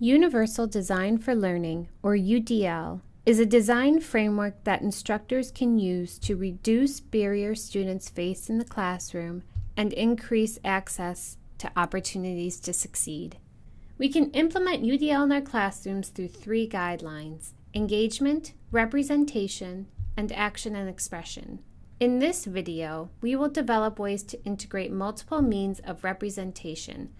Universal Design for Learning, or UDL, is a design framework that instructors can use to reduce barriers students face in the classroom and increase access to opportunities to succeed. We can implement UDL in our classrooms through three guidelines engagement, representation, and action and expression. In this video, we will develop ways to integrate multiple means of representation,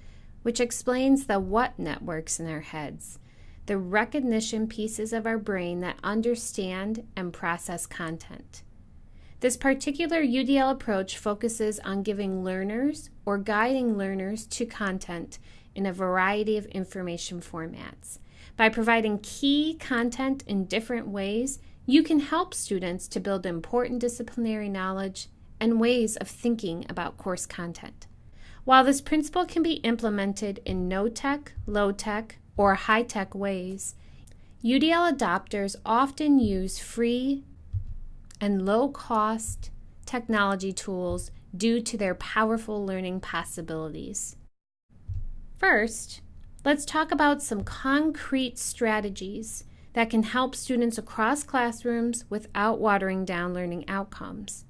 which explains the what networks in our heads, the recognition pieces of our brain that understand and process content. This particular UDL approach focuses on giving learners or guiding learners to content in a variety of information formats. By providing key content in different ways, you can help students to build important disciplinary knowledge and ways of thinking about course content. While this principle can be implemented in no-tech, low-tech, or high-tech ways, UDL adopters often use free and low-cost technology tools due to their powerful learning possibilities. First, let's talk about some concrete strategies that can help students across classrooms without watering down learning outcomes.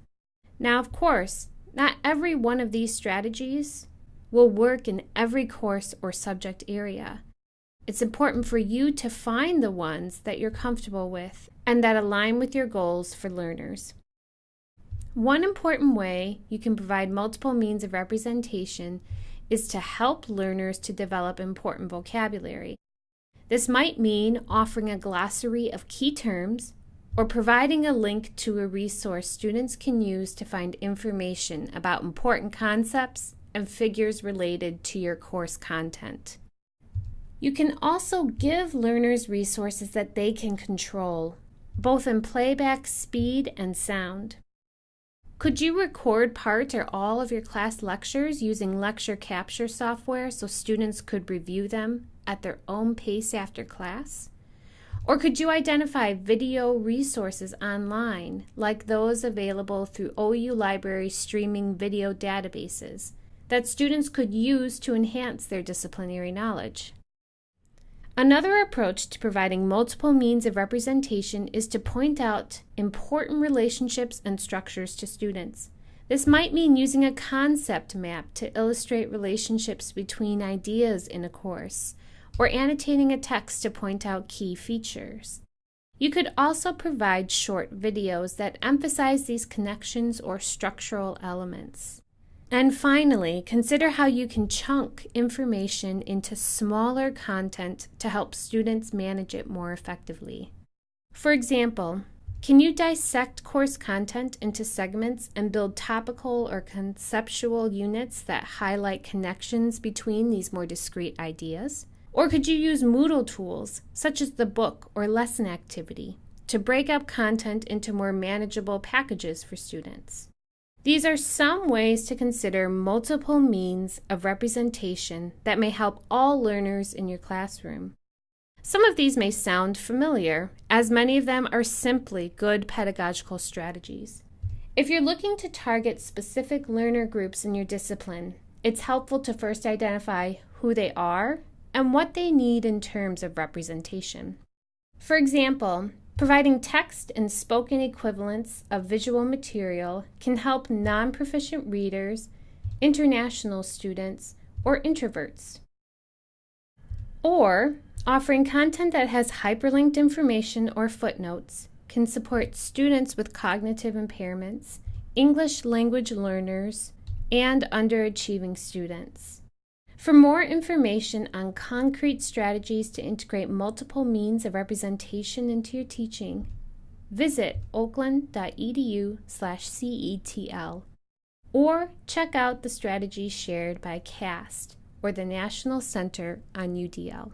Now, of course, not every one of these strategies will work in every course or subject area. It's important for you to find the ones that you're comfortable with and that align with your goals for learners. One important way you can provide multiple means of representation is to help learners to develop important vocabulary. This might mean offering a glossary of key terms or providing a link to a resource students can use to find information about important concepts and figures related to your course content. You can also give learners resources that they can control, both in playback speed and sound. Could you record part or all of your class lectures using lecture capture software so students could review them at their own pace after class? Or could you identify video resources online, like those available through OU Library streaming video databases, that students could use to enhance their disciplinary knowledge? Another approach to providing multiple means of representation is to point out important relationships and structures to students. This might mean using a concept map to illustrate relationships between ideas in a course, or annotating a text to point out key features. You could also provide short videos that emphasize these connections or structural elements. And finally, consider how you can chunk information into smaller content to help students manage it more effectively. For example, can you dissect course content into segments and build topical or conceptual units that highlight connections between these more discrete ideas? Or could you use Moodle tools, such as the book or lesson activity, to break up content into more manageable packages for students? These are some ways to consider multiple means of representation that may help all learners in your classroom. Some of these may sound familiar, as many of them are simply good pedagogical strategies. If you're looking to target specific learner groups in your discipline, it's helpful to first identify who they are and what they need in terms of representation. For example, Providing text and spoken equivalents of visual material can help non-proficient readers, international students, or introverts. Or, offering content that has hyperlinked information or footnotes can support students with cognitive impairments, English language learners, and underachieving students. For more information on concrete strategies to integrate multiple means of representation into your teaching, visit oakland.edu CETL or check out the strategies shared by CAST or the National Center on UDL.